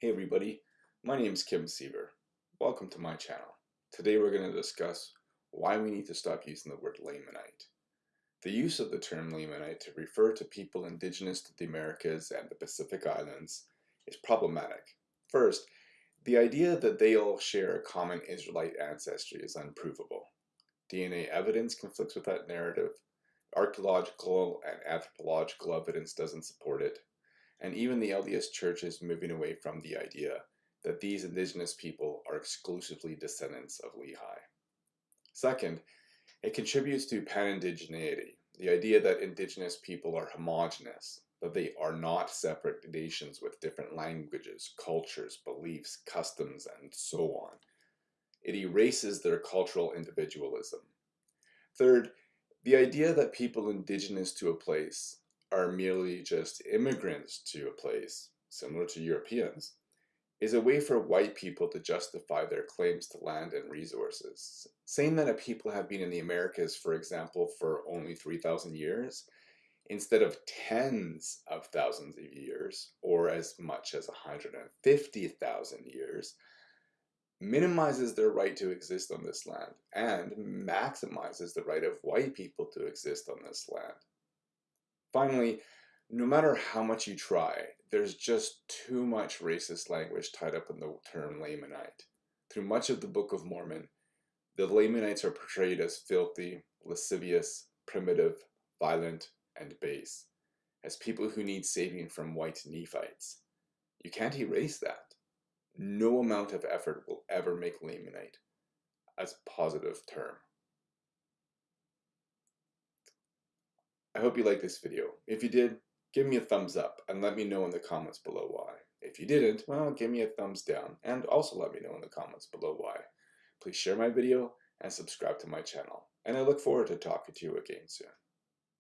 Hey everybody, my name is Kim Siever. Welcome to my channel. Today we're going to discuss why we need to stop using the word Lamanite. The use of the term Lamanite to refer to people indigenous to the Americas and the Pacific Islands is problematic. First, the idea that they all share a common Israelite ancestry is unprovable. DNA evidence conflicts with that narrative, archaeological and anthropological evidence doesn't support it, and even the LDS Church is moving away from the idea that these indigenous people are exclusively descendants of Lehi. Second, it contributes to pan-indigeneity, the idea that indigenous people are homogenous, that they are not separate nations with different languages, cultures, beliefs, customs, and so on. It erases their cultural individualism. Third, the idea that people indigenous to a place are merely just immigrants to a place, similar to Europeans, is a way for white people to justify their claims to land and resources. Saying that a people have been in the Americas, for example, for only 3,000 years, instead of tens of thousands of years, or as much as 150,000 years, minimizes their right to exist on this land and maximizes the right of white people to exist on this land. Finally, no matter how much you try, there's just too much racist language tied up in the term Lamanite. Through much of the Book of Mormon, the Lamanites are portrayed as filthy, lascivious, primitive, violent, and base, as people who need saving from white Nephites. You can't erase that. No amount of effort will ever make Lamanite as a positive term. I hope you liked this video. If you did, give me a thumbs up and let me know in the comments below why. If you didn't, well, give me a thumbs down and also let me know in the comments below why. Please share my video and subscribe to my channel. And I look forward to talking to you again soon.